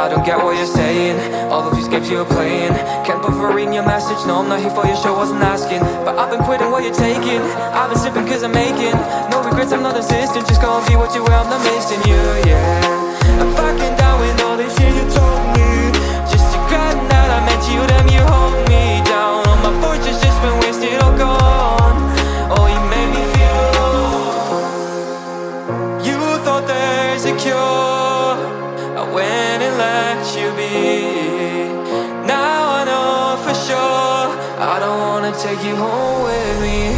I don't get what you're saying. All of these games you're playing. Can't bother reading your message. No, I'm not here for your show, wasn't asking. But I've been quitting what you're taking. I've been sipping cause I'm making No regrets, I'm not assistant Just gonna be what you were, I'm not missing you, yeah. I'm fucking down with all this shit you told me. Just to regretting that I meant you, damn you hold me down. All my fortune's just been wasted, all gone. Oh, you made me feel. You thought there's a cure wanna take you home with me